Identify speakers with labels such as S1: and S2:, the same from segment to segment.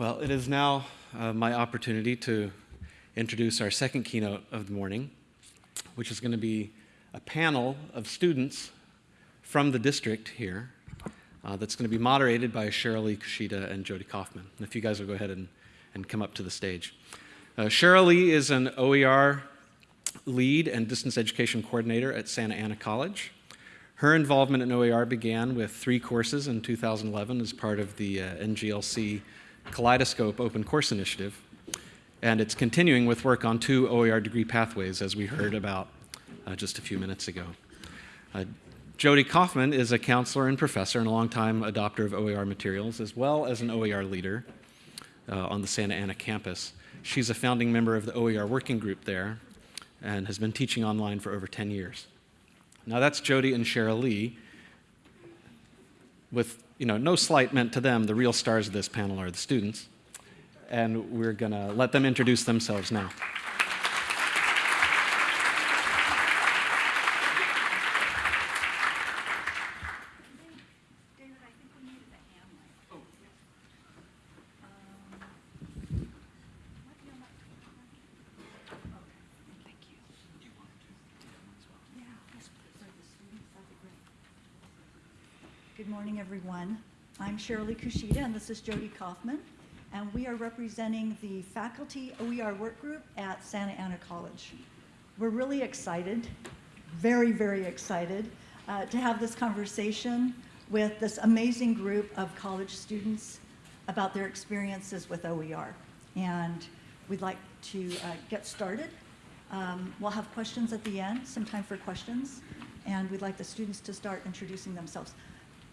S1: Well, it is now uh, my opportunity to introduce our second keynote of the morning, which is going to be a panel of students from the district here uh, that's going to be moderated by Lee Kushida and Jody Kaufman. And if you guys will go ahead and, and come up to the stage. Uh, Lee is an OER lead and distance education coordinator at Santa Ana College. Her involvement in OER began with three courses in 2011 as part of the uh, NGLC Kaleidoscope Open Course Initiative. And it's continuing with work on two OER degree pathways, as we heard about uh, just a few minutes ago. Uh, Jody Kaufman is a counselor and professor and a longtime adopter of OER materials, as well as an OER leader uh, on the Santa Ana campus. She's a founding member of the OER working group there and has been teaching online for over 10 years. Now that's Jody and Cheryl Lee. With you know, no slight meant to them, the real stars of this panel are the students. And we're going to let them introduce themselves now.
S2: Good morning, everyone. I'm Shirley Kushida, and this is Jody Kaufman, and we are representing the faculty OER work group at Santa Ana College. We're really excited, very, very excited, uh, to have this conversation with this amazing group of college students about their experiences with OER. And we'd like to uh, get started. Um, we'll have questions at the end, some time for questions, and we'd like the students to start introducing themselves.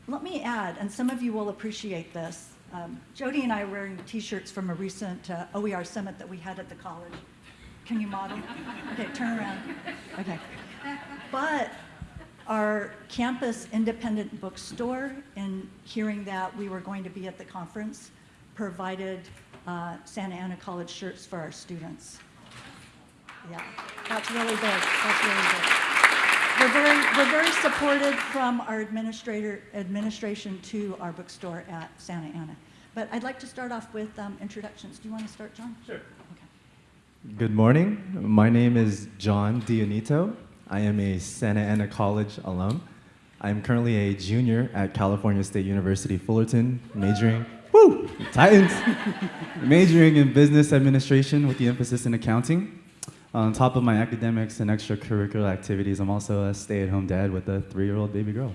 S2: Let me add, and some of you will appreciate this, um, Jody and I are wearing t-shirts from a recent uh, OER summit that we had at the college. Can you model? Okay, turn around. Okay. But our campus independent bookstore, in hearing that we were going to be at the conference, provided uh, Santa Ana College shirts for our students. Yeah, that's really big. That's really big. We're very, we're very supported from our administrator, administration to our bookstore at Santa Ana. But I'd like to start off with um, introductions. Do you want to start, John?
S3: Sure.
S2: Okay.
S3: Good morning. My name is John Dionito. I am a Santa Ana College alum. I am currently a junior at California State University Fullerton, majoring, woo, Titans, majoring in business administration with the emphasis in accounting. On top of my academics and extracurricular activities, I'm also a stay-at-home dad with a three-year-old baby girl.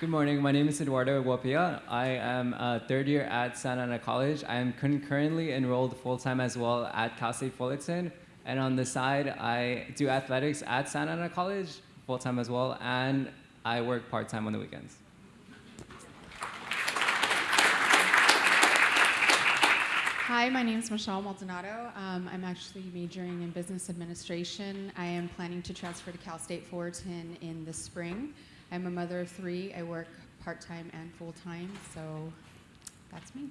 S4: Good morning. My name is Eduardo Guapia. I am a third year at Santa Ana College. I am currently enrolled full-time as well at Cal State Fullerton. And on the side, I do athletics at Santa Ana College full-time as well, and I work part-time on the weekends.
S5: Hi, my name is Michelle Maldonado. Um, I'm actually majoring in business administration. I am planning to transfer to Cal State Fullerton in the spring. I'm a mother of three. I work part-time and full-time, so that's me.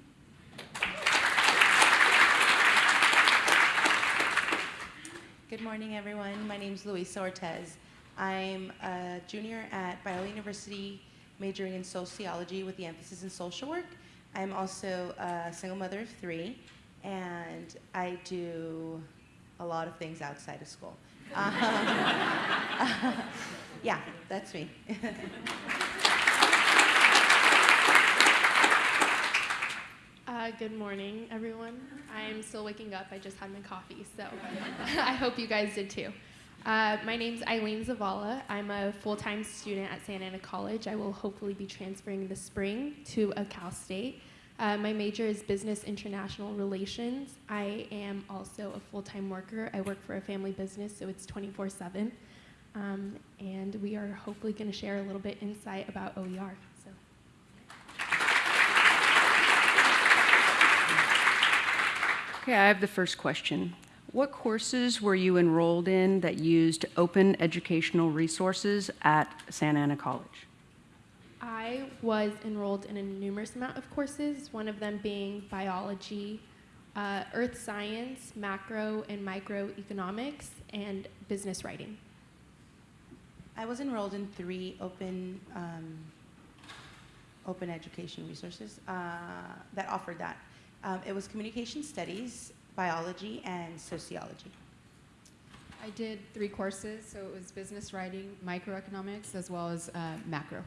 S6: Good morning, everyone. My name is Luisa Ortez. I'm a junior at Biola University, majoring in sociology with the emphasis in social work. I'm also a single mother of three, and I do a lot of things outside of school. Um, yeah, that's me.
S7: Uh, good morning, everyone. I'm still waking up. I just had my coffee, so I hope you guys did too. Uh, my name's Eileen Zavala. I'm a full-time student at Santa Ana College. I will hopefully be transferring this spring to a Cal State. Uh, my major is Business International Relations. I am also a full-time worker. I work for a family business, so it's 24/7. Um, and we are hopefully going to share a little bit insight about OER.
S8: Okay, I have the first question. What courses were you enrolled in that used open educational resources at Santa Ana College?
S7: I was enrolled in a numerous amount of courses, one of them being biology, uh, earth science, macro and microeconomics, and business writing.
S6: I was enrolled in three open um, open education resources uh, that offered that. Um, it was communication studies, biology, and sociology.
S5: I did three courses, so it was business writing, microeconomics, as well as uh, macro.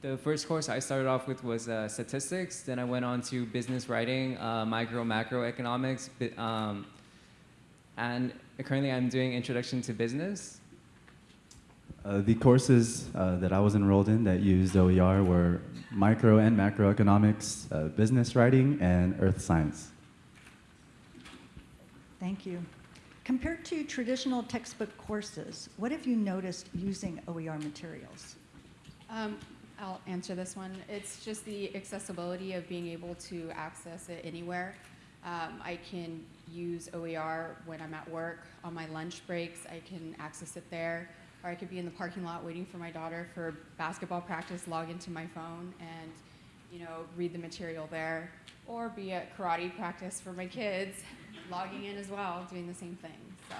S4: The first course I started off with was uh, statistics. Then I went on to business writing, uh, micro, macroeconomics, bi- um, and currently I'm doing introduction to business.
S3: Uh, the courses uh, that I was enrolled in that used OER were micro and macroeconomics, uh, business writing, and earth science.
S2: Thank you. Compared to traditional textbook courses, what have you noticed using OER materials?
S5: Um, I'll answer this one. It's just the accessibility of being able to access it anywhere. Um, I can use OER when I'm at work, on my lunch breaks, I can access it there. Or I could be in the parking lot waiting for my daughter for basketball practice, log into my phone and, you know, read the material there. Or be at karate practice for my kids, logging in as well, doing the same thing, so.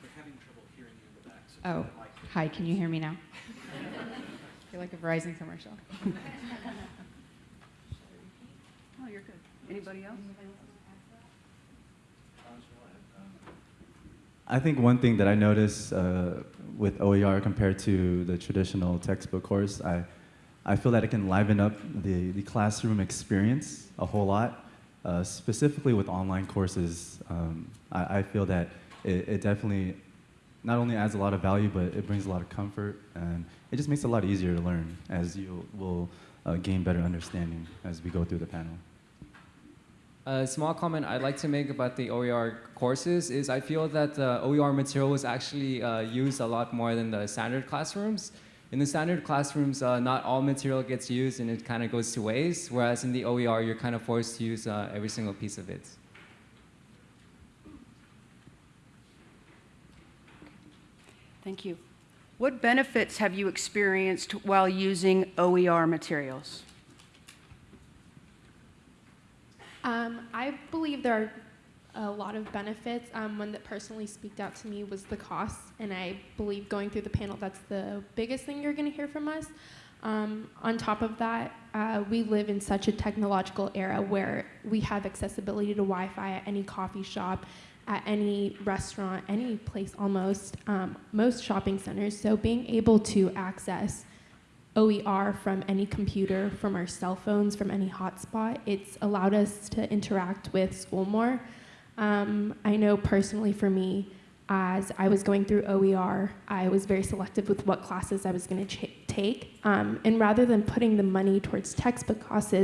S1: They're having trouble hearing you in the back. so
S5: Oh,
S1: turn the
S5: hi, can you hear me now? Feel like a Verizon commercial.
S8: Oh, you're good. Anybody else?
S3: I think one thing that I notice uh, with OER compared to the traditional textbook course, I, I feel that it can liven up the, the classroom experience a whole lot. Uh, specifically with online courses, um, I, I feel that it, it definitely not only adds a lot of value, but it brings a lot of comfort, and it just makes it a lot easier to learn as you will uh, gain better understanding as we go through the panel.
S4: A small comment I'd like to make about the OER courses is I feel that the OER material was actually uh, used a lot more than the standard classrooms. In the standard classrooms, uh, not all material gets used and it kind of goes to waste, whereas in the OER, you're kind of forced to use uh, every single piece of it.
S8: Thank you. What benefits have you experienced while using OER materials?
S7: Um, I believe there are a lot of benefits. Um, one that personally speaked out to me was the cost, and I believe going through the panel, that's the biggest thing you're going to hear from us. Um, on top of that, uh, we live in such a technological era where we have accessibility to Wi-Fi at any coffee shop, at any restaurant, any place almost, um, most shopping centers. So being able to access OER from any computer, from our cell phones, from any hotspot. It's allowed us to interact with school more. Um, I know personally for me, as I was going through OER, I was very selective with what classes I was going to take. Um, and rather than putting the money towards textbook costs,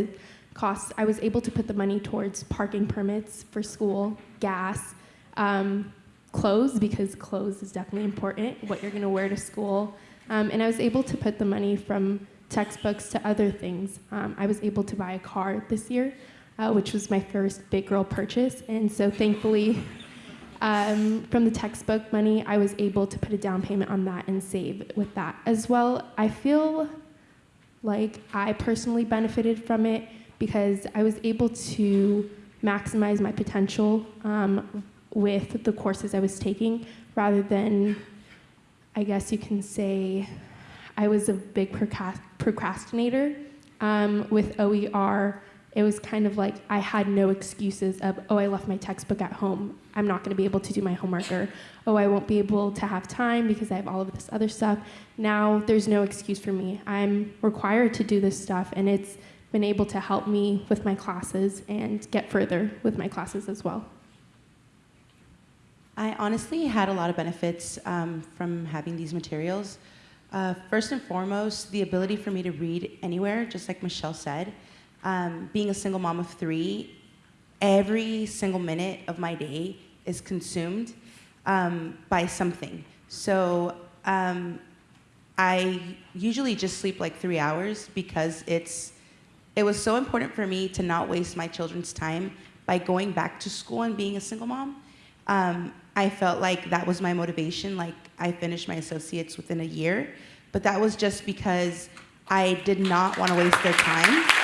S7: costs, I was able to put the money towards parking permits for school, gas, um, clothes, because clothes is definitely important, what you're going to wear to school. Um, and I was able to put the money from textbooks to other things. Um, I was able to buy a car this year, uh, which was my first big girl purchase. And so thankfully, um, from the textbook money, I was able to put a down payment on that and save with that. As well, I feel like I personally benefited from it because I was able to maximize my potential um, with the courses I was taking rather than I guess you can say I was a big procrast- procrastinator. Um, with OER, it was kind of like I had no excuses of, oh, I left my textbook at home. I'm not going to be able to do my homework, or oh, I won't be able to have time because I have all of this other stuff. Now there's no excuse for me. I'm required to do this stuff, and it's been able to help me with my classes and get further with my classes as well.
S6: I honestly had a lot of benefits um, from having these materials. Uh, first and foremost, the ability for me to read anywhere, just like Michelle said. Um, being a single mom of three, every single minute of my day is consumed um, by something. So um, I usually just sleep like three hours because it's it was so important for me to not waste my children's time by going back to school and being a single mom. Um, I felt like that was my motivation. Like I finished my associates within a year, but that was just because I did not want to waste their time.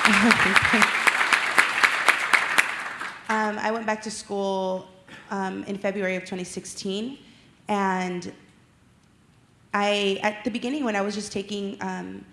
S6: um, I went back to school um, in February of 2016, and I at the beginning when I was just taking um,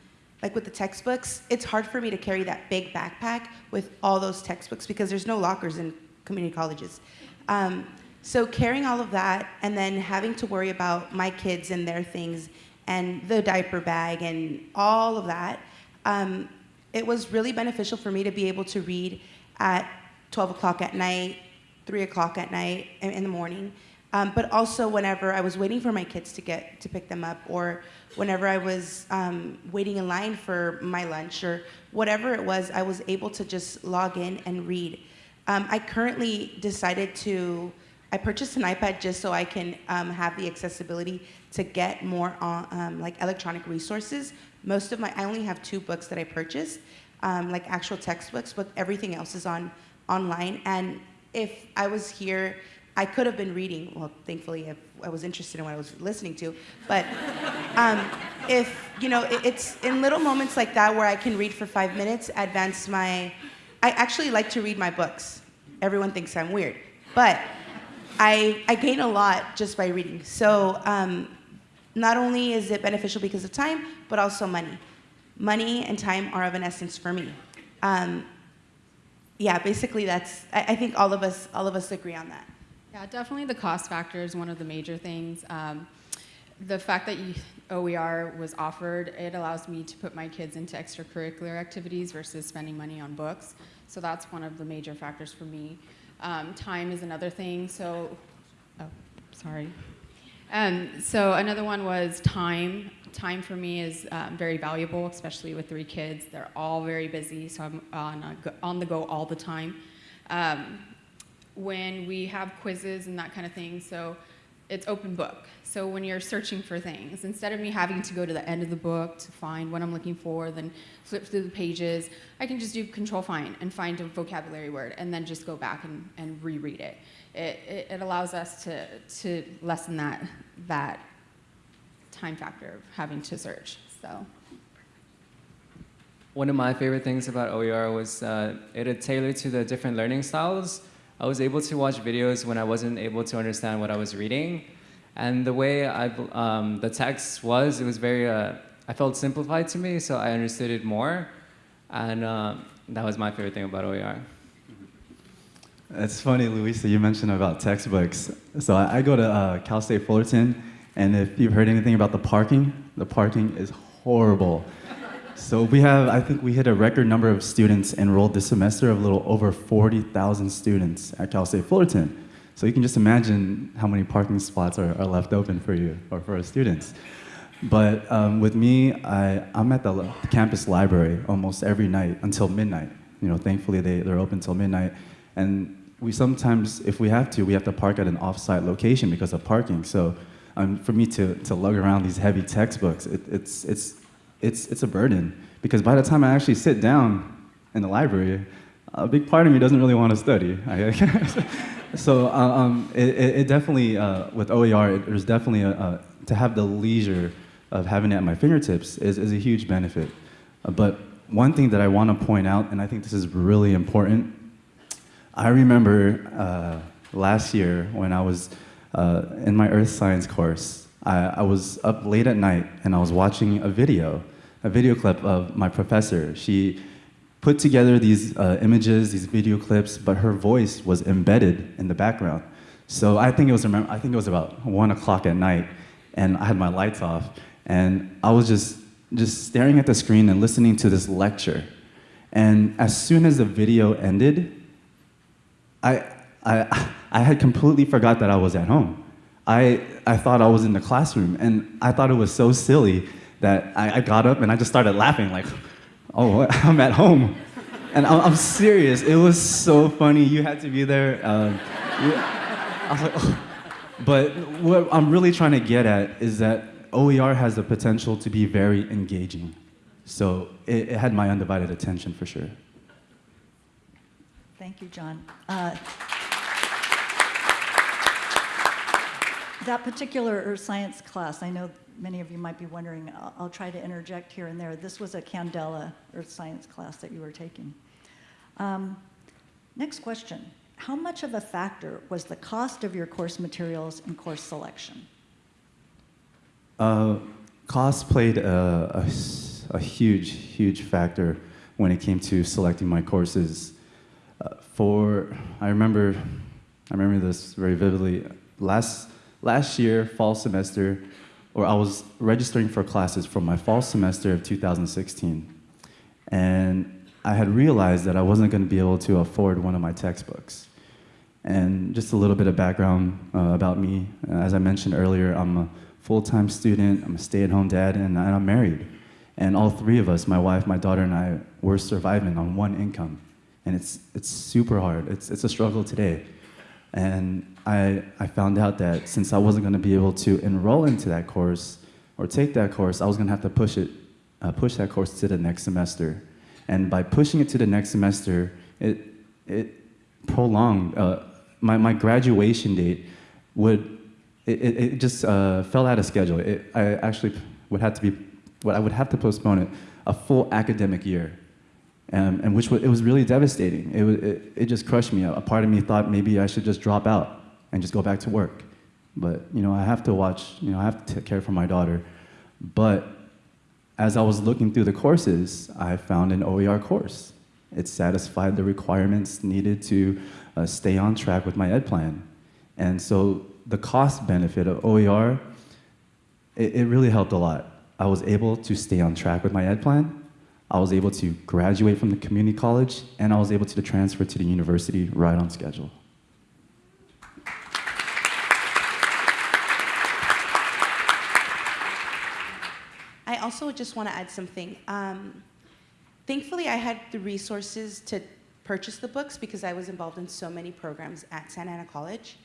S6: like with the textbooks, it's hard for me to carry that big backpack with all those textbooks because there's no lockers in community colleges. Um, so carrying all of that and then having to worry about my kids and their things and the diaper bag and all of that, um, it was really beneficial for me to be able to read at 12 o'clock at night, 3 o'clock at night, in the morning. Um, but also whenever I was waiting for my kids to get to pick them up, or whenever I was um, waiting in line for my lunch, or whatever it was, I was able to just log in and read. Um, I currently decided to. I purchased an iPad just so I can um, have the accessibility to get more on, um, like electronic resources. Most of my, I only have two books that I purchased, um, like actual textbooks, but everything else is on online. And if I was here, I could have been reading. Well, thankfully, if I was interested in what I was listening to. But um, if you know, it, it's in little moments like that where I can read for five minutes, advance my. I actually like to read my books. Everyone thinks I'm weird, but I I gain a lot just by reading. So. Um, not only is it beneficial because of time, but also money. Money and time are of an essence for me. Um, yeah, basically that's. I, I think all of us all of us agree on that.
S5: Yeah, definitely the cost factor is one of the major things. Um, the fact that you, OER was offered, it allows me to put my kids into extracurricular activities versus spending money on books. So that's one of the major factors for me. Um, time is another thing. So, oh, sorry. Um, so another one was time. Time for me is um, very valuable, especially with three kids. They're all very busy, so I'm on, go- on the go all the time. Um, when we have quizzes and that kind of thing, so it's open book. So when you're searching for things, instead of me having to go to the end of the book to find what I'm looking for, then flip through the pages, I can just do control find and find a vocabulary word and then just go back and, and reread it. It, it. allows us to, to lessen that, that time factor of having to search. So.
S4: One of my favorite things about OER was uh, it had tailored to the different learning styles. I was able to watch videos when I wasn't able to understand what I was reading. And the way I, um, the text was, it was very, uh, I felt simplified to me, so I understood it more. And uh, that was my favorite thing about OER.
S3: It's funny, Luisa, you mentioned about textbooks. So I, I go to uh, Cal State Fullerton, and if you've heard anything about the parking, the parking is horrible. So we have, I think we hit a record number of students enrolled this semester of a little over 40,000 students at Cal State Fullerton. So you can just imagine how many parking spots are, are left open for you or for our students. But um, with me, I, I'm at the campus library almost every night until midnight. You know, thankfully they, they're open till midnight. And we sometimes, if we have to, we have to park at an off-site location because of parking. So um, for me to, to lug around these heavy textbooks, it, it's, it's, it's, it's a burden. Because by the time I actually sit down in the library, a big part of me doesn't really want to study. so uh, um, it, it, definitely, uh, with OER, it, there's definitely a, a, to have the leisure of having it at my fingertips is, is a huge benefit. Uh, but one thing that I want to point out, and I think this is really important, I remember uh, last year when I was uh, in my earth science course, I, I, was up late at night and I was watching a video, a video clip of my professor. She put together these uh, images, these video clips, but her voice was embedded in the background. So I think it was, I think it was about one o'clock at night, and I had my lights off, and I was just, just staring at the screen and listening to this lecture. And as soon as the video ended, I, I, I had completely forgot that I was at home. I, I thought I was in the classroom, and I thought it was so silly that I, I got up and I just started laughing, like, oh, I'm at home. And I'm, I'm serious, it was so funny. You had to be there. Um, I was like, oh. But what I'm really trying to get at is that OER has the potential to be very engaging. So it, it had my undivided attention for sure.
S2: Thank you, John. Uh, that particular earth science class, I know many of you might be wondering, I'll, I'll, try to interject here and there. This was a Candela earth science class that you were taking. Um, next question. How much of a factor was the cost of your course materials and course selection?
S3: Uh, cost played a, a huge, huge factor when it came to selecting my courses. For I remember, I remember this very vividly. Last last year, fall semester, or I was registering for classes for my fall semester of 2016, and I had realized that I wasn't going to be able to afford one of my textbooks. And just a little bit of background uh, about me. As I mentioned earlier, I'm a full-time student, I'm a stay-at-home dad, and I'm married. And all three of us, my wife, my daughter, and I, we're surviving on one income. And it's, it's super hard. It's, it's a struggle today. And I, I found out that since I wasn't going to be able to enroll into that course or take that course, I was going to have to push it, uh, push that course to the next semester. And by pushing it to the next semester, it, it prolonged, uh, my, my graduation date would, it, it, just uh, fell out of schedule. It, I actually would have to be, what I would have to postpone it a full academic year. Um, and which was, it was really devastating. It, was, it, it just crushed me. A part of me thought maybe I should just drop out and just go back to work. But, you know, I have to watch, you know, I have to take care for my daughter. But as I was looking through the courses, I found an OER course. It satisfied the requirements needed to uh, stay on track with my ed plan. And so the cost benefit of OER, it, it really helped a lot. I was able to stay on track with my ed plan. I was able to graduate from the community college, and I was able to transfer to the university right on schedule.
S6: I also just want to add something. Um, thankfully, I had the resources to purchase the books because I was involved in so many programs at Santa Ana College.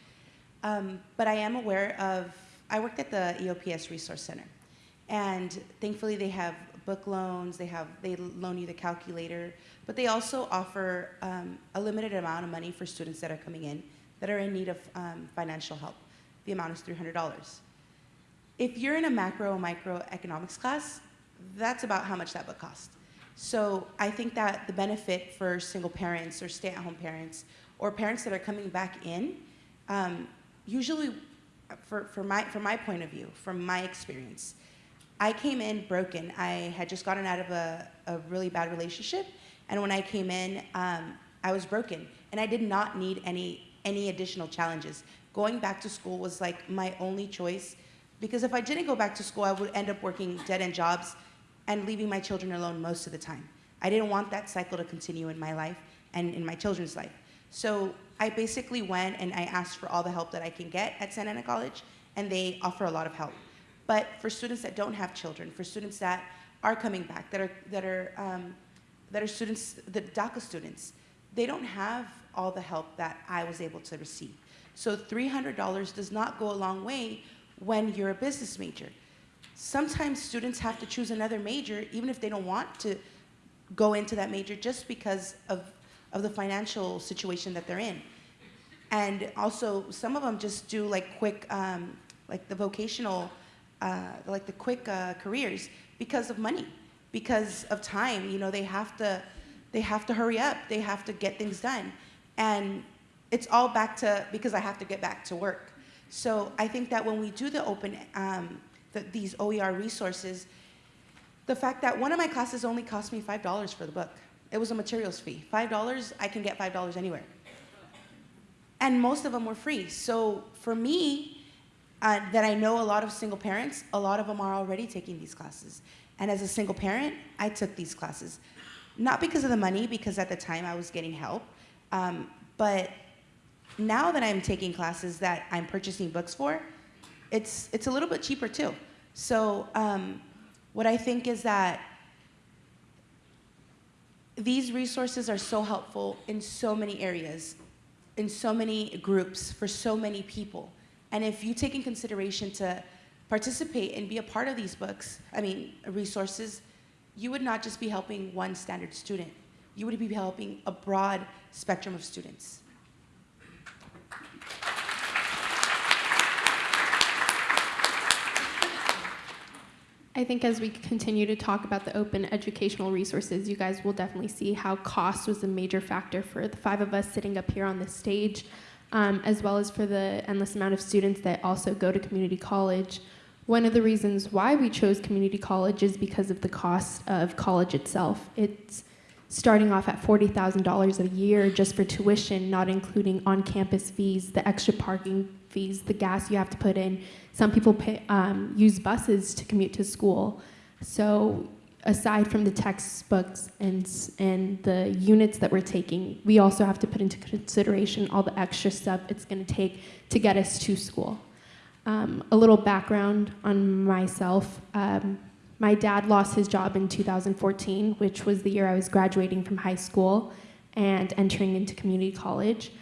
S6: Um, but I am aware of, I worked at the EOPS Resource Center. And thankfully they have book loans, they have, they loan you the calculator, but they also offer um, a limited amount of money for students that are coming in that are in need of um, financial help. The amount is $300. If you're in a macro and microeconomics class, that's about how much that book costs. So I think that the benefit for single parents or stay-at-home parents or parents that are coming back in, um, usually, for, for, my, from my point of view, from my experience, I came in broken. I had just gotten out of a, a really bad relationship, and when I came in, um, I was broken, and I did not need any, any additional challenges. Going back to school was like my only choice, because if I didn't go back to school, I would end up working dead-end jobs and leaving my children alone most of the time. I didn't want that cycle to continue in my life and in my children's life. So I basically went and I asked for all the help that I can get at Santa Ana College, and they offer a lot of help. But for students that don't have children, for students that are coming back, that are, that are, um, that are students, the DACA students, they don't have all the help that I was able to receive. So $300 does not go a long way when you're a business major. Sometimes students have to choose another major even if they don't want to go into that major just because of, of the financial situation that they're in. And also, some of them just do like quick, um, like the vocational, uh, like the quick uh, careers because of money, because of time. You know, they have to, they have to hurry up. They have to get things done, and it's all back to because I have to get back to work. So I think that when we do the open, um, the, these OER resources, the fact that one of my classes only cost me five dollars for the book. It was a materials fee. Five dollars, I can get five dollars anywhere and most of them were free. So for me, uh, that I know a lot of single parents, a lot of them are already taking these classes. And as a single parent, I took these classes. Not because of the money, because at the time I was getting help, um, but now that I'm taking classes that I'm purchasing books for, it's, it's a little bit cheaper too. So um, what I think is that these resources are so helpful in so many areas in so many groups for so many people. And if you take in consideration to participate and be a part of these books, I mean, resources, you would not just be helping one standard student. You would be helping a broad spectrum of students.
S7: I think as we continue to talk about the open educational resources, you guys will definitely see how cost was a major factor for the five of us sitting up here on this stage, um, as well as for the endless amount of students that also go to community college One of the reasons why we chose community college is because of the cost of college itself. It's starting off at $40,000 a year just for tuition, not including on campus fees, the extra parking fees, the gas you have to put in. Some people pay, um, use buses to commute to school. So, aside from the textbooks and, and the units that we're taking, we also have to put into consideration all the extra stuff it's going to take to get us to school. Um, a little background on myself. Um, my dad lost his job in 2014, which was the year I was graduating from high school and entering into community college.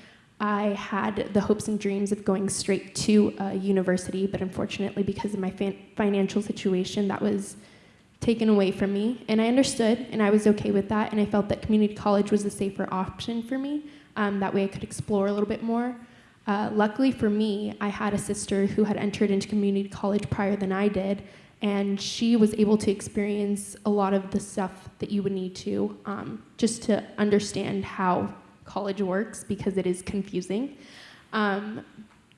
S7: I had the hopes and dreams of going straight to a university, but unfortunately, because of my fin- financial situation, that was taken away from me. And I understood, and I was okay with that, and I felt that community college was a safer option for me. Um, that way, I could explore a little bit more. Uh, luckily for me, I had a sister who had entered into community college prior than I did, and she was able to experience a lot of the stuff that you would need to um, just to understand how college works because it is confusing. Um,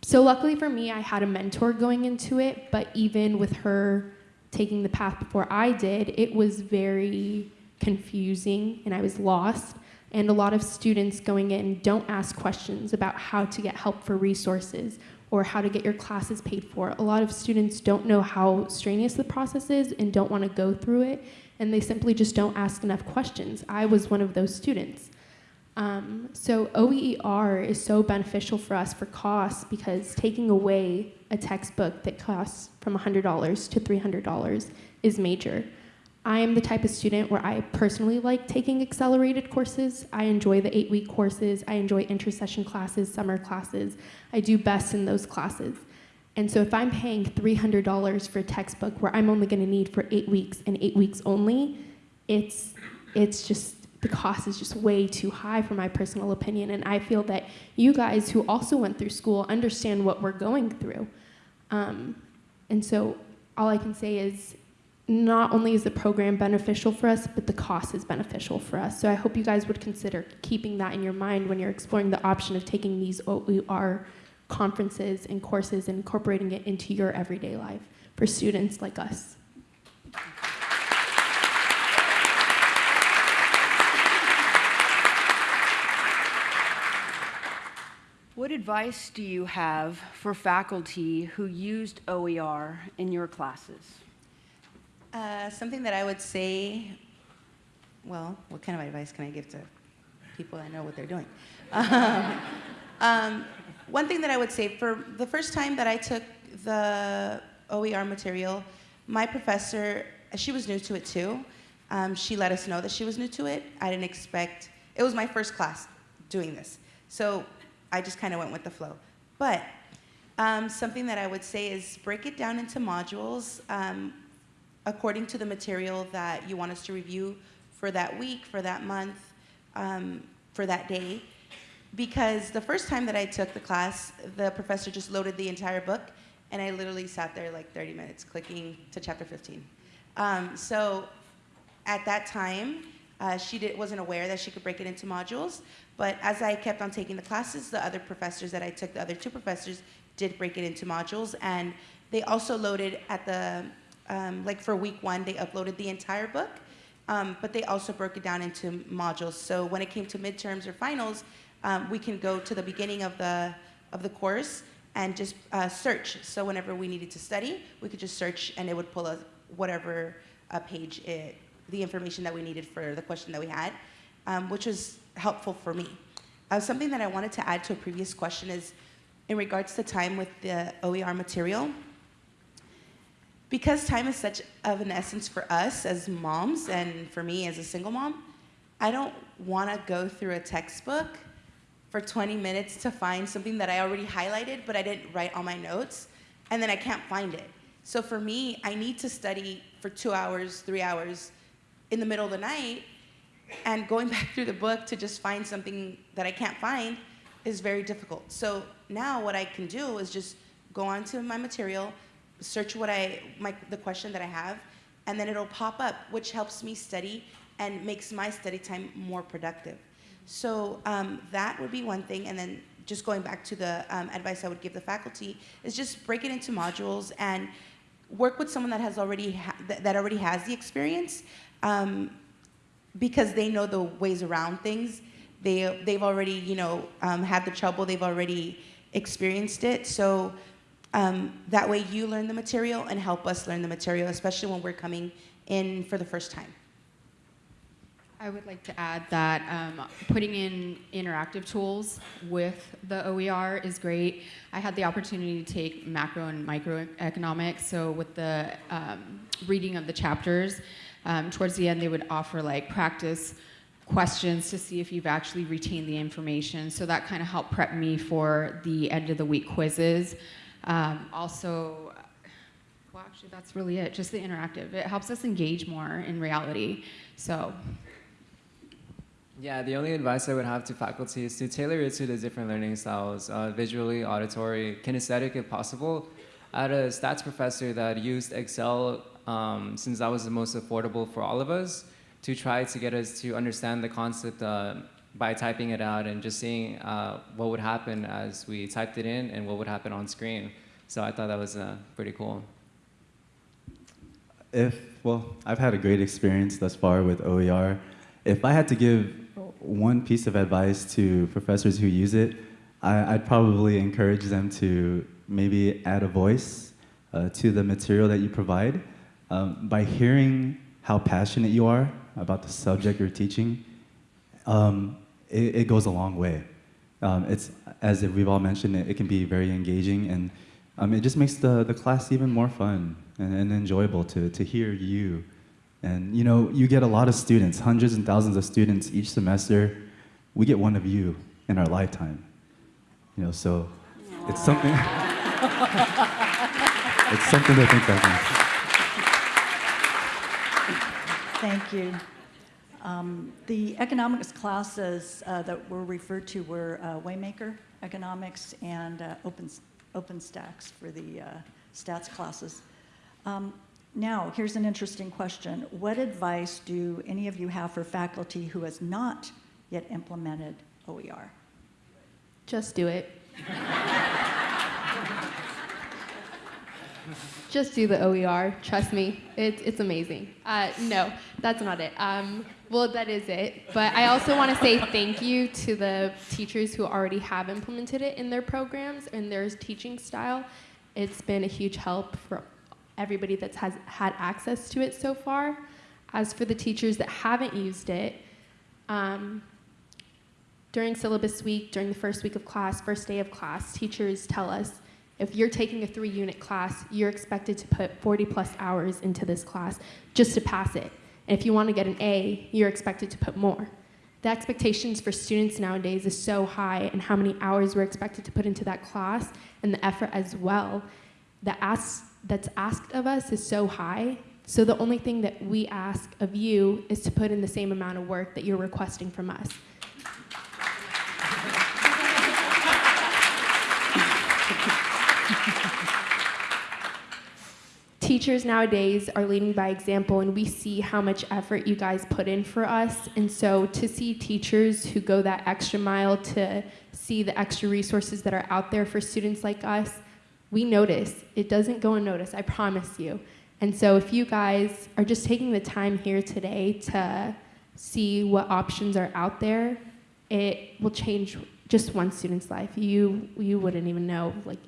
S7: so, luckily for me, I had a mentor going into it, but even with her taking the path before I did, it was very confusing and I was lost. And a lot of students going in don't ask questions about how to get help for resources or how to get your classes paid for. A lot of students don't know how strenuous the process is and don't want to go through it, and they simply just don't ask enough questions. I was one of those students. Um, so OER is so beneficial for us for costs because taking away a textbook that costs from $100 to $300 is major. I am the type of student where I personally like taking accelerated courses. I enjoy the eight week courses. I enjoy intersession classes, summer classes. I do best in those classes. And so if I'm paying $300 for a textbook where I'm only going to need for eight weeks and eight weeks only, it's, it's just, the cost is just way too high for my personal opinion. And I feel that you guys who also went through school understand what we're going through. Um, and so all I can say is not only is the program beneficial for us, but the cost is beneficial for us. So I hope you guys would consider keeping that in your mind when you're exploring the option of taking these OER conferences and courses and incorporating it into your everyday life for students like us.
S8: What advice do you have for faculty who used OER in your classes?
S6: Uh, something that I would say, well, what kind of advice can I give to people that know what they're doing? Um, um, one thing that I would say for the first time that I took the OER material, my professor, she was new to it too. Um, she let us know that she was new to it. I didn't expect, it was my first class doing this. So I just kind of went with the flow. But um, something that I would say is break it down into modules um, according to the material that you want us to review for that week, for that month, um, for that day. Because the first time that I took the class, the professor just loaded the entire book, and I literally sat there like 30 minutes clicking to chapter 15. Um, so at that time, uh, she did, wasn't aware that she could break it into modules, but as I kept on taking the classes, the other professors that I took, the other two professors, did break it into modules, and they also loaded at the, um, like for week one, they uploaded the entire book, um, but they also broke it down into modules. So when it came to midterms or finals, um, we can go to the beginning of the, of the course and just uh, search. So whenever we needed to study, we could just search and it would pull us whatever uh, page it, the information that we needed for the question that we had, um, which was helpful for me. Uh, something that I wanted to add to a previous question is in regards to time with the OER material. Because time is such of an essence for us as moms and for me as a single mom, I don't want to go through a textbook for 20 minutes to find something that I already highlighted, but I didn't write all my notes, and then I can't find it. So for me, I need to study for two hours, three hours in the middle of the night, and going back through the book to just find something that I can't find is very difficult. So now what I can do is just go onto my material, search what I, my, the question that I have, and then it'll pop up, which helps me study and makes my study time more productive. So um, that would be one thing, and then just going back to the um, advice I would give the faculty is just break it into modules and work with someone that has already ha- that, that already has the experience, um, because they know the ways around things. They they've already you know um, had the trouble. They've already experienced it. So um, that way you learn the material and help us learn the material, especially when we're coming in for the first time.
S5: I would like to add that um, putting in interactive tools with the OER is great. I had the opportunity to take macro and microeconomics, so with the um, reading of the chapters, um, towards the end they would offer like practice questions to see if you've actually retained the information. So that kind of helped prep me for the end of the week quizzes. Um, also, well, actually, that's really it. Just the interactive. It helps us engage more in reality. So
S4: Yeah, the only advice I would have to faculty is to tailor it to the different learning styles, uh, visually, auditory, kinesthetic if possible. I had a stats professor that used Excel um, since that was the most affordable for all of us to try to get us to understand the concept uh, by typing it out and just seeing uh, what would happen as we typed it in and what would happen on screen. So I thought that was uh, pretty cool.
S3: If, well, I've had a great experience thus far with OER. If I had to give one piece of advice to professors who use it, I, I'd probably encourage them to maybe add a voice uh, to the material that you provide. Um, by hearing how passionate you are about the subject you're teaching, um, it, it goes a long way. Um, it's, as if we've all mentioned, it, it can be very engaging and um, it just makes the, the class even more fun and, and enjoyable to, to hear you. And you know, you get a lot of students, hundreds and thousands of students each semester. We get one of you in our lifetime. You know, so it's something. it's something to think about.
S2: Thank you. Um, The economics classes uh, that were referred to were uh, Waymaker Economics and uh, Open OpenStax for the uh, stats classes. Um, Now, here's an interesting question. What advice do any of you have for faculty who has not yet implemented OER?
S7: Just do it. Just do the OER. Trust me, it's it's amazing. Uh, no, that's not it. Um, well, that is it. But I also want to say thank you to the teachers who already have implemented it in their programs and their teaching style. It's been a huge help for everybody that's has had access to it so far. As for the teachers that haven't used it, um, during syllabus week, during the first week of class, first day of class, teachers tell us if you're taking a three unit class, you're expected to put 40 plus hours into this class just to pass it. And if you want to get an A, you're expected to put more. The expectations for students nowadays is so high, and how many hours we're expected to put into that class, and the effort as well. The ask that's asked of us is so high. So the only thing that we ask of you is to put in the same amount of work that you're requesting from us. Teachers nowadays are leading by example, and we see how much effort you guys put in for us. And so, to see teachers who go that extra mile to see the extra resources that are out there for students like us, we notice. It doesn't go unnoticed, I promise you. And so, if you guys are just taking the time here today to see what options are out there, it will change just one student's life. You you wouldn't even know. Like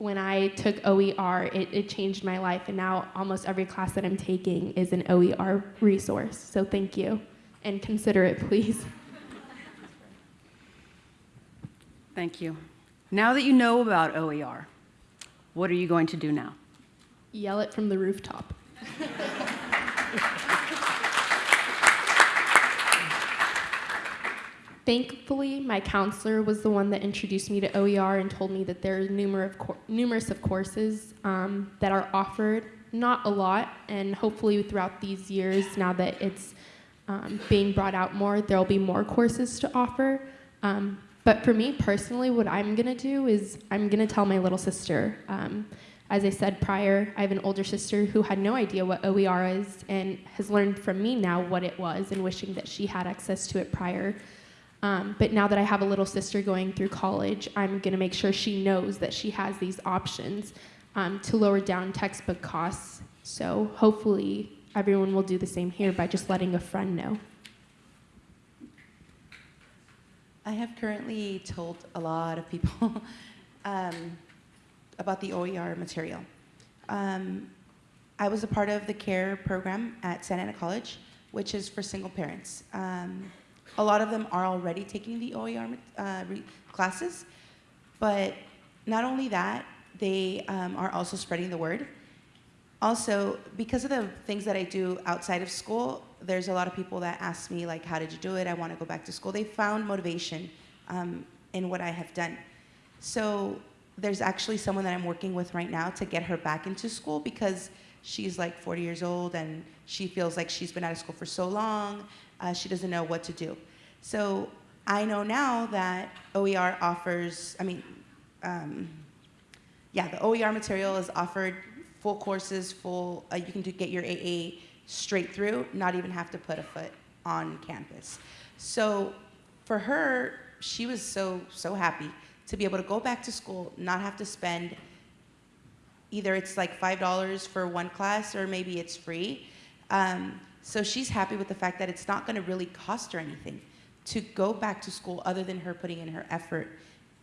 S7: when I took OER, it, it changed my life, and now almost every class that I'm taking is an OER resource. So thank you, and consider it, please.
S8: Thank you. Now that you know about OER, what are you going to do now?
S7: Yell it from the rooftop. Thankfully, my counselor was the one that introduced me to OER and told me that there are numerous, numerous of courses um, that are offered, not a lot, and hopefully throughout these years, now that it's um, being brought out more, there'll be more courses to offer. Um, but for me personally, what I'm gonna do is I'm gonna tell my little sister. Um, as I said prior, I have an older sister who had no idea what OER is and has learned from me now what it was and wishing that she had access to it prior. Um, but now that I have a little sister going through college, I'm going to make sure she knows that she has these options. um, to lower down textbook costs. So hopefully everyone will do the same here by just letting a friend know.
S6: I have currently told a lot of people um, about the OER material. Um, I was a part of the CARE program at Santa Ana College, which is for single parents. Um, a lot of them are already taking the OER uh, classes, but not only that, they um, are also spreading the word. Also, because of the things that I do outside of school, there's a lot of people that ask me, like, how did you do it? I want to go back to school. They found motivation um, in what I have done. So there's actually someone that I'm working with right now to get her back into school because she's like 40 years old and she feels like she's been out of school for so long, uh, she doesn't know what to do. So I know now that OER offers, I mean, um, yeah, the OER material is offered full courses, full, uh, you can do, get your AA straight through, not even have to put a foot on campus. So for her, she was so, so happy to be able to go back to school, not have to spend, either it's like $5 for one class or maybe it's free. Um, so she's happy with the fact that it's not gonna really cost her anything to go back to school other than her putting in her effort,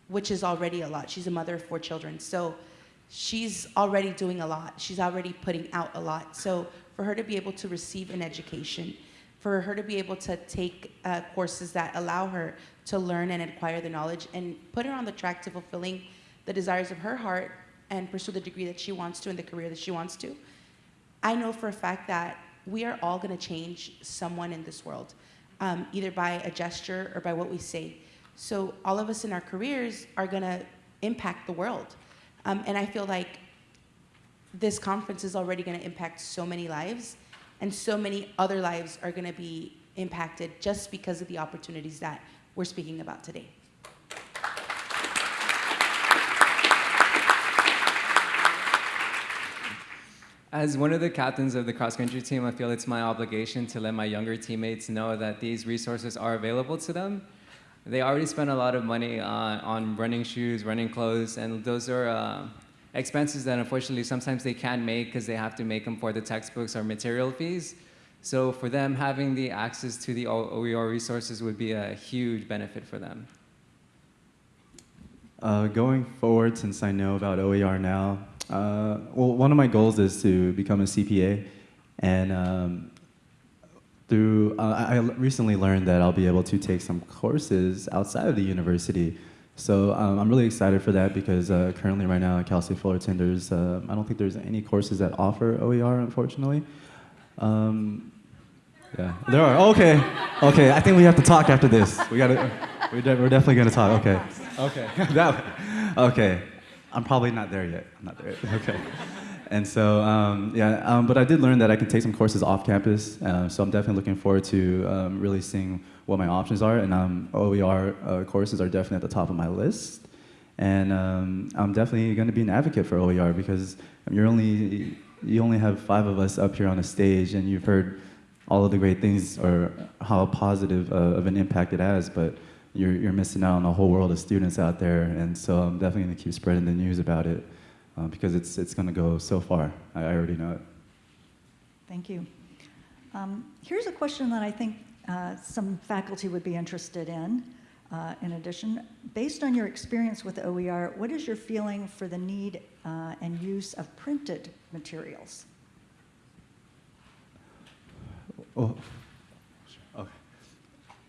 S6: which is already a lot. She's a mother of four children. So she's already doing a lot. She's already putting out a lot. So for her to be able to receive an education, for her to be able to take uh, courses that allow her to learn and acquire the knowledge and put her on the track to fulfilling the desires of her heart and pursue the degree that she wants to and the career that she wants to. I know for a fact that we are all going to change someone in this world, um, either by a gesture or by what we say. So all of us in our careers are going to impact the world. Um, and I feel like this conference is already going to impact so many lives, and so many other lives are going to be impacted just because of the opportunities that we're speaking about today.
S4: As one of the captains of the cross country team, I feel it's my obligation to let my younger teammates know that these resources are available to them. They already spend a lot of money uh, on running shoes, running clothes, and those are uh, expenses that unfortunately sometimes they can't make because they have to make them for the textbooks or material fees. So for them, having the access to the OER resources would be a huge benefit for them.
S3: Uh, going forward, since I know about OER now, uh, well, one of my goals is to become a CPA, and um, through uh, I recently learned that I'll be able to take some courses outside of the university. So um, I'm really excited for that because uh, currently, right now at Cal State Fullerton, there's uh, I don't think there's any courses that offer OER, unfortunately. Um, yeah, there are. Okay, okay. I think we have to talk after this. We gotta. We're, de we're definitely gonna talk. Okay. Okay. that, okay. I'm probably not there yet. I'm not there yet. Okay. And so, um, yeah, um, but I did learn that I can take some courses off campus. Uh, so I'm definitely looking forward to um, really seeing what my options are. And um, OER uh, courses are definitely at the top of my list. And um, I'm definitely going to be an advocate for OER because you're only, you only have five of us up here on a stage, and you've heard all of the great things or how positive uh, of an impact it has. But you're, you're missing out on a whole world of students out there. And so I'm definitely going to keep spreading the news about it uh, because it's, it's going to go so far. I, I, already know it.
S2: Thank you. Um, here's a question that I think uh, some faculty would be interested in. Uh, in addition, based on your experience with OER, what is your feeling for the need uh, and use of printed materials?
S3: Oh.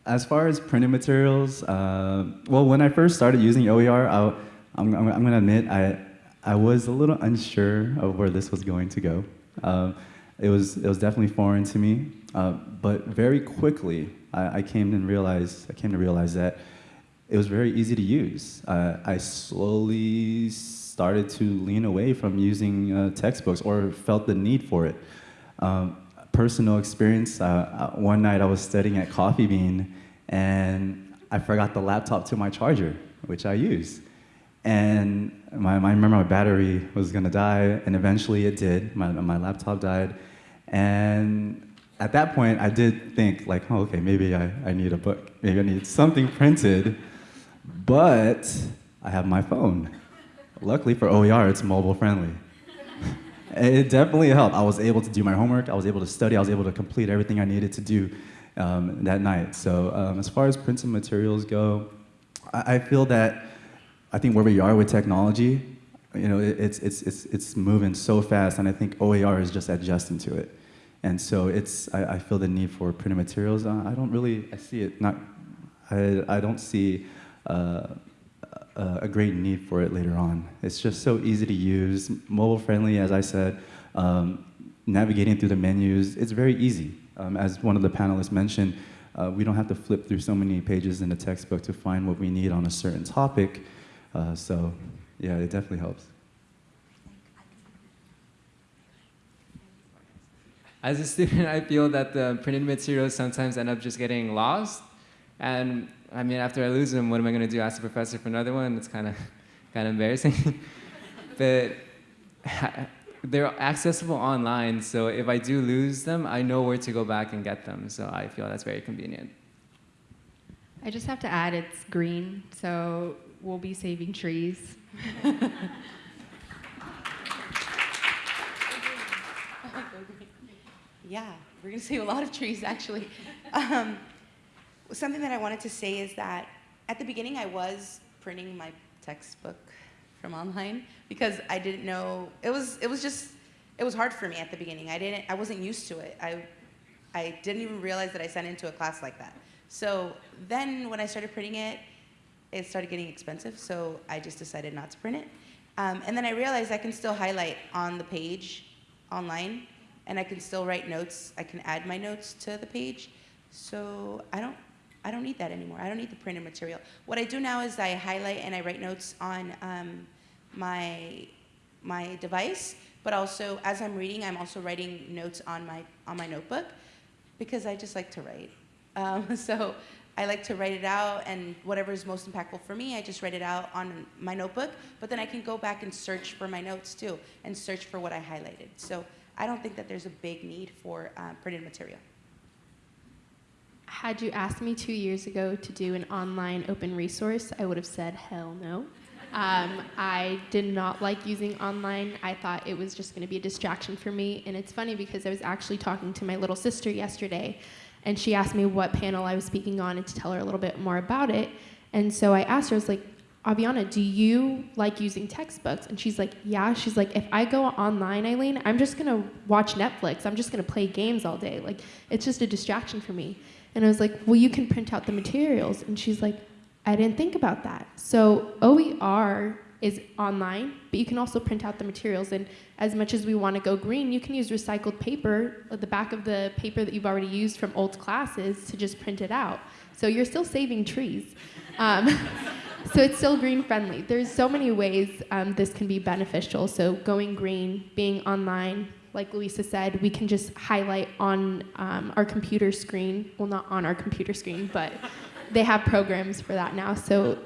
S3: As far as printed materials, uh, well, when I first started using OER, I, I'm going to admit I, I was a little unsure of where this was going to go. Um, it, was, it was definitely foreign to me, uh, but very quickly I, I, came and realized, I came to realize that it was very easy to use. Uh, I slowly started to lean away from using uh, textbooks or felt the need for it. Um, personal experience, uh, uh, one night I was studying at Coffee Bean and I forgot the laptop to my charger, which I use. And my, I remember my battery was gonna die, and eventually it did. My, my laptop died. And at that point, I did think, like, oh, okay, maybe I, I need a book. Maybe I need something printed. But I have my phone. Luckily for OER, it's mobile friendly. It definitely helped. I was able to do my homework. I was able to study. I was able to complete everything I needed to do um, that night. So um, as far as printed materials go, I, I feel that I think where we are with technology, you know, it, it's, it's, it's, it's moving so fast, and I think OER is just adjusting to it. And so it's, I, I feel the need for printed materials. Uh, I don't really, I see it not, I, I don't see uh, a, a great need for it later on. It's just so easy to use, mobile friendly, as I said. Um, navigating through the menus, it's very easy. Um, as one of the panelists mentioned, uh, we don't have to flip through so many pages in the textbook to find what we need on a certain topic. Uh, so, yeah, it definitely helps.
S4: As a student, I feel that the printed materials sometimes end up just getting lost. And I mean, after I lose them, what am I going to do? Ask the professor for another one? It's kind of kind of embarrassing. but they're accessible online, so if I do lose them, I know where to go back and get them. So I feel that's very convenient.
S5: I just have to add it's green, so we'll be saving trees.
S6: Yeah, we're going to save a lot of trees, actually. Um, something that I wanted to say is that at the beginning, I was printing my textbook from online because I didn't know it was. It was just. It was hard for me at the beginning. I didn't. I wasn't used to it. I. I didn't even realize that I sent into a class like that. So then, when I started printing it, it started getting expensive. So I just decided not to print it. Um, and then I realized I can still highlight on the page online and I can still write notes. I can add my notes to the page. So I don't, I don't need that anymore. I don't need the printed material. What I do now is I highlight and I write notes on um, my, my device, but also as I'm reading, I'm also writing notes on my, on my notebook because I just like to write. Um, so I like to write it out and whatever is most impactful for me, I just write it out on my notebook, but then I can go back and search for my notes too and search for what I highlighted. So I don't think that there's a big need for uh, printed material.
S7: Had you asked me two years ago to do an online open resource, I would have said hell no. Um, I did not like using online. I thought it was just going to be a distraction for me. And it's funny because I was actually talking to my little sister yesterday, and she asked me what panel I was speaking on and to tell her a little bit more about it. And so I asked her, I was like, Aviana, do you like using textbooks? And she's like, yeah. She's like, if I go online, Eileen, I'm just gonna watch Netflix. I'm just gonna play games all day. Like, it's just a distraction for me. And I was like, well, you can print out the materials. And she's like, I didn't think about that. So OER is online, but you can also print out the materials. And as much as we want to go green, you can use recycled paper, the back of the paper that you've already used from old classes, to just print it out. So you're still saving trees. Um, so it's still green friendly. There's so many ways um, this can be beneficial. So going green, being online, like Luisa said, we can just highlight on um, our computer screen. Well, not on our computer screen, but they have programs for that now. So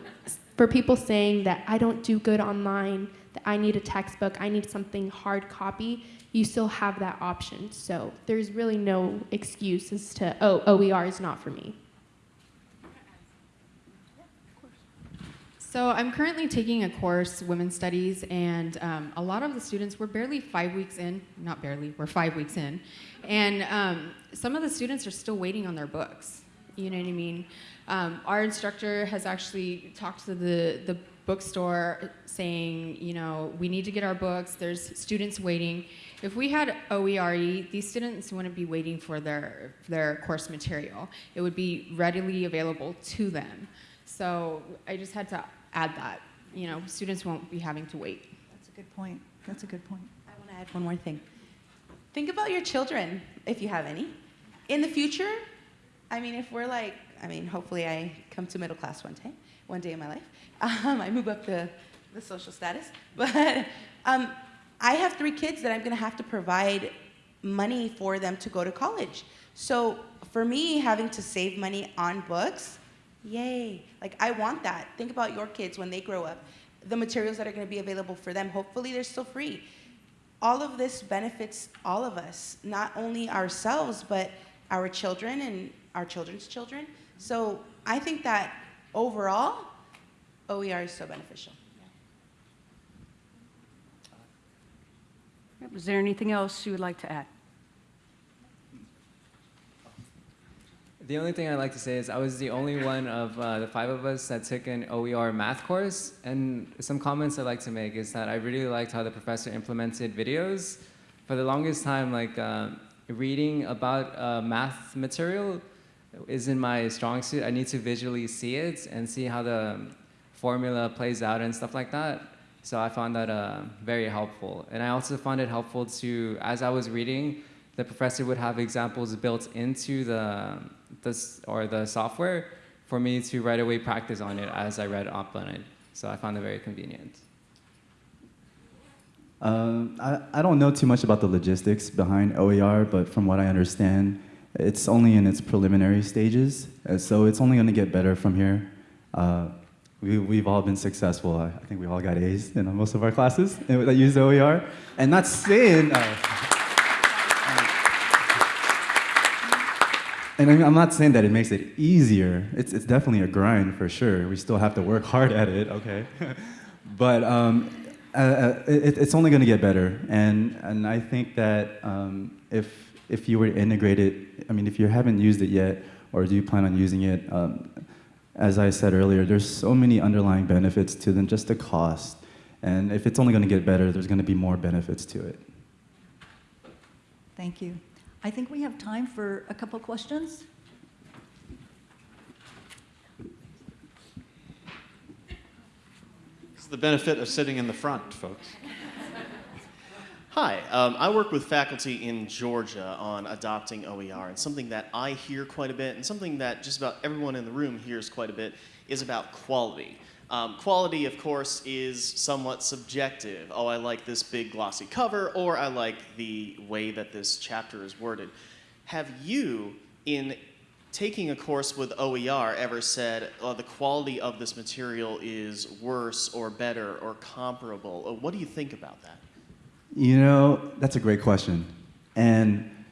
S7: for people saying that I don't do good online, that I need a textbook, I need something hard copy, you still have that option. So there's really no excuse as to, oh, OER is not for me.
S5: So I'm currently taking a course, Women's Studies, and um, a lot of the students, we're barely five weeks in, not barely, we're five weeks in, and um, some of the students are still waiting on their books. You know what I mean? Um, our instructor has actually talked to the, the bookstore saying, you know, we need to get our books, there's students waiting. If we had OERE, these students wouldn't be waiting for their, their course material. It would be readily available to them. So I just had to add that. You know, students won't be having to wait.
S2: That's a good point. That's a good point.
S6: I want to add one more thing. Think about your children, if you have any. In the future, I mean, if we're like, I mean, hopefully I come to middle class one day, one day in my life. Um, I move up the, the social status. But um, I have three kids that I'm going to have to provide money for them to go to college. So for me, having to save money on books, Yay. Like, I want that. Think about your kids when they grow up, the materials that are going to be available for them. Hopefully, they're still free. All of this benefits all of us, not only ourselves, but our children and our children's children. So, I think that overall, OER is so beneficial.
S8: Was there anything else you would like to add?
S4: The only thing I'd like to say is I was the only one of uh, the five of us that took an OER math course. And some comments I'd like to make is that I really liked how the professor implemented videos. For the longest time, like uh, reading about uh, math material isn't my strong suit. I need to visually see it and see how the formula plays out and stuff like that. So I found that uh, very helpful. And I also found it helpful to, as I was reading, the professor would have examples built into the, this, or the software for me to right away practice on it as I read up on it. So I found it very convenient.
S3: Um, I, I don't know too much about the logistics behind OER, but from what I understand, it's only in its preliminary stages, so it's only going to get better from here. Uh, we, we've all been successful. I, I think we all got A's in most of our classes that use OER. And not saying, uh, and I'm I'm not saying that it makes it easier. It's, it's definitely a grind for sure. We still have to work hard at it, okay? but um, uh, uh, it, it's only going to get better. And, and I think that um, if, if you were to integrate it, I mean, if you haven't used it yet, or do you plan on using it, um, as I said earlier, there's so many underlying benefits to than just the cost. And if it's only going to get better, there's going to be more benefits to it.
S2: Thank you. I think we have time for a couple questions.
S1: Is the benefit of sitting in the front, folks.
S9: Hi, um, I work with faculty in Georgia on adopting OER, and something that I hear quite a bit, and something that just about everyone in the room hears quite a bit, is about quality. Um, quality, of course, is somewhat subjective. Oh, I like this big glossy cover, or I like the way that this chapter is worded. Have you, in taking a course with OER, ever said oh, the quality of this material is worse or better or comparable? What do you think about that?
S3: You know, that's a great question. And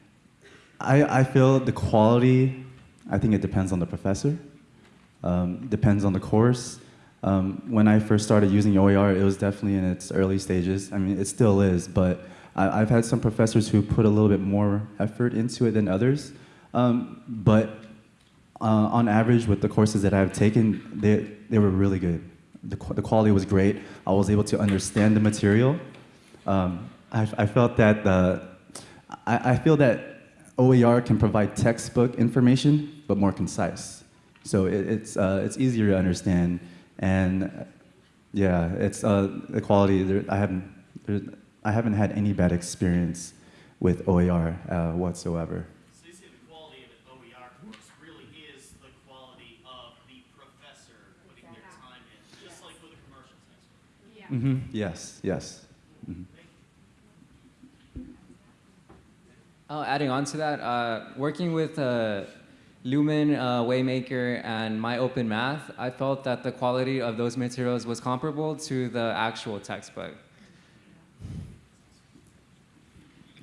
S3: I, I feel the quality, I think it depends on the professor, um, depends on the course. Um, when I first started using OER, it was definitely in its early stages. I mean, it still is, but I, I've had some professors who put a little bit more effort into it than others. Um, but uh, on average, with the courses that I've taken, they, they were really good. The, the quality was great. I was able to understand the material. Um, I, I felt that the, I, I feel that OER can provide textbook information, but more concise. So it, it's, uh, it's easier to understand. And yeah, it's uh, the quality. There, I haven't, there, I haven't had any bad experience with OER uh, whatsoever.
S9: So you say the quality of an OER course really is the quality of the professor putting their time in, just like with a commercial textbook.
S3: hmm Yes, yes. Mhm.
S4: Oh, adding on to that, uh, working with uh, Lumen, uh, Waymaker, and MyOpenMath, I felt that the quality of those materials was comparable to the actual textbook.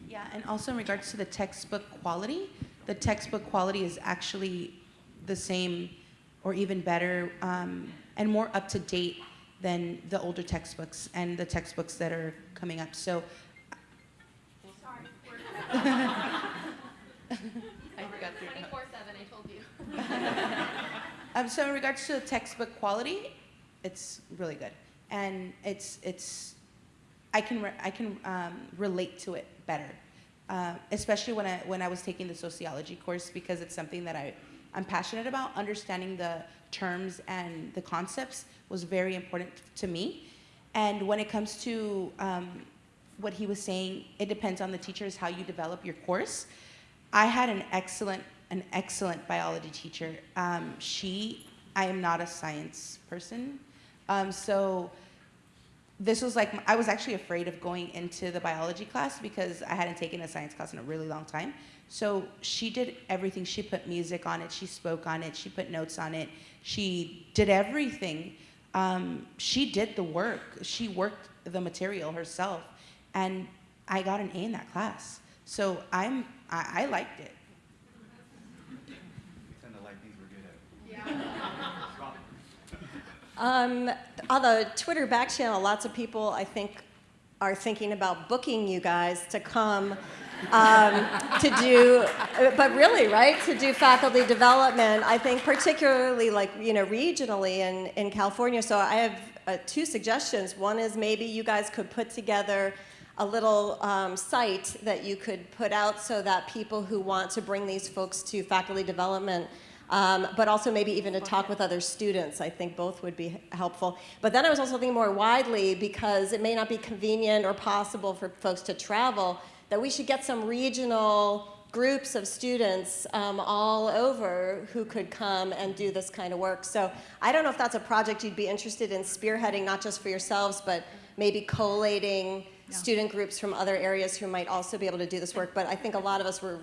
S6: Yeah, and also in regards to the textbook quality, the textbook quality is actually the same or even better um, and more up to date than the older textbooks and the textbooks that are coming up. So, I forgot your-
S7: 24 7, I told you.
S6: Um, so in regards to the textbook quality, it's really good, and it's it's I can I can um, relate to it better, uh, especially when I when I was taking the sociology course because it's something that I I'm passionate about. Understanding the terms and the concepts was very important to me, and when it comes to um, what he was saying, it depends on the teachers how you develop your course. I had an excellent, an excellent biology teacher. Um, she, I am not a science person, um, so this was like I was actually afraid of going into the biology class because I hadn't taken a science class in a really long time. So she did everything. She put music on it. She spoke on it. She put notes on it. She did everything. Um, she did the work. She worked the material herself, and I got an A in that class. So I'm I, I liked it.
S10: Um, on the Twitter back channel, lots of people, I think, are thinking about booking you guys to come um, to do, but really, right, to do faculty development, I think particularly like, you know, regionally in, in California. So I have uh, two suggestions. One is maybe you guys could put together a little um, site that you could put out so that people who want to bring these folks to faculty development um, but also maybe even to talk with other students. I think both would be helpful. But then I was also thinking more widely because it may not be convenient or possible for folks to travel, that we should get some regional groups of students um, all over who could come and do this kind of work. So I don't know if that's a project you'd be interested in spearheading, not just for yourselves, but maybe collating
S2: Yeah.
S10: student groups from other areas who might also be able to do this work. But I think a lot of us were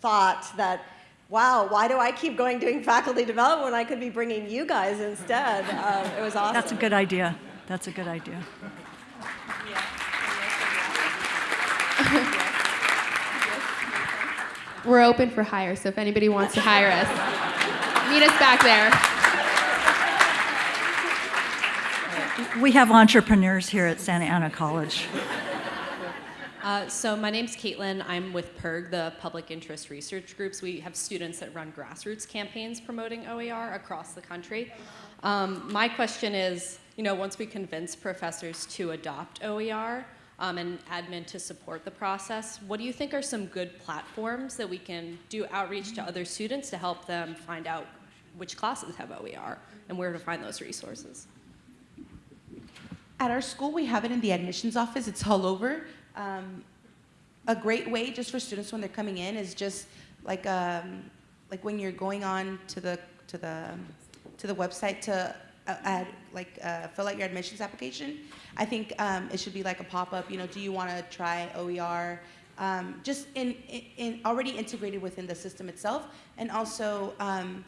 S10: thought that, wow, why do I keep going doing faculty development when I could be bringing you guys instead? Um, it was awesome.
S2: That's a good idea. That's a good idea.
S7: We're open for hire, so if anybody wants to hire us, meet us back there.
S2: We have entrepreneurs here at Santa Ana College.
S11: Uh, so my name's Caitlin. I'm with PIRG, the Public Interest Research Groups. We have students that run grassroots campaigns promoting OER across the country. Um, my question is, you know, once we convince professors to adopt OER um, and admin to support the process, what do you think are some good platforms that we can do outreach to other students to help them find out which classes have OER and where to find those resources?
S6: At our school, we have it in the admissions office. It's all over. Um, a great way just for students when they're coming in is just like um, like when you're going on to the to the to the website to uh, add like uh, fill out your admissions application. I think um, it should be like a pop up. You know, do you want to try OER? Um, just in, in, in already integrated within the system itself, and also um,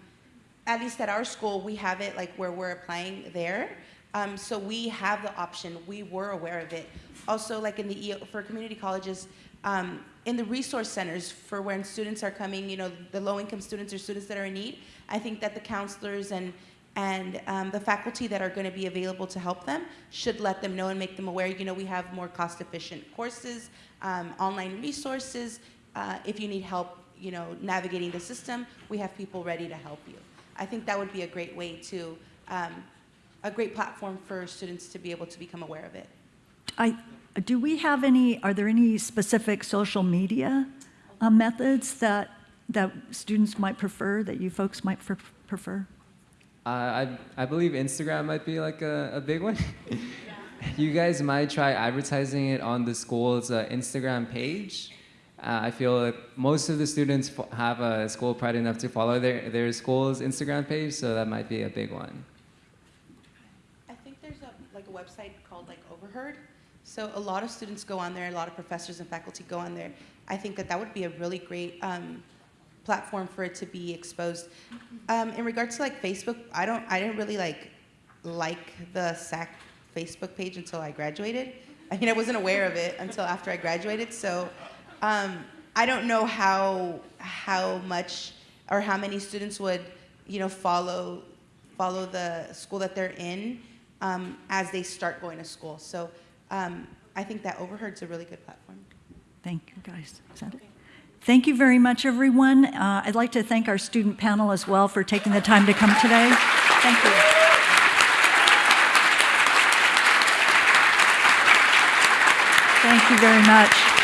S6: at least at our school, we have it like where we're applying there. Um, so we have the option. We were aware of it. Also, like in the for community colleges, um, in the resource centers for when students are coming, you know, the low-income students or students that are in need. I think that the counselors and and um, the faculty that are going to be available to help them should let them know and make them aware. You know, we have more cost-efficient courses, um, online resources. Uh, if you need help, you know, navigating the system, we have people ready to help you. I think that would be a great way to, um, a great platform for students to be able to become aware of it.
S2: I, do we have any, are there any specific social media uh, methods that, that students might prefer, that you folks might pre- prefer?
S4: Uh, I, I believe Instagram might be like a, a big one. you guys might try advertising it on the school's uh, Instagram page. Uh, I feel like most of the students fo- have a school pride enough to follow their, their school's Instagram page, so that might be a big one.
S6: I think there's a, like a website called like Overheard. So a lot of students go on there, a lot of professors and faculty go on there. I think that that would be a really great um, platform for it to be exposed. Um, in regards to like Facebook, I don't, I didn't really like like the SAC Facebook page until I graduated. I mean, I wasn't aware of it until after I graduated. So um, I don't know how how much or how many students would you know follow follow the school that they're in um, as they start going to school. So um, I think that Overheard's a really good platform.
S2: Thank you, guys. Is it? Thank you very much, everyone. Uh, I'd like to thank our student panel as well for taking the time to come today. Thank you. Thank you very much.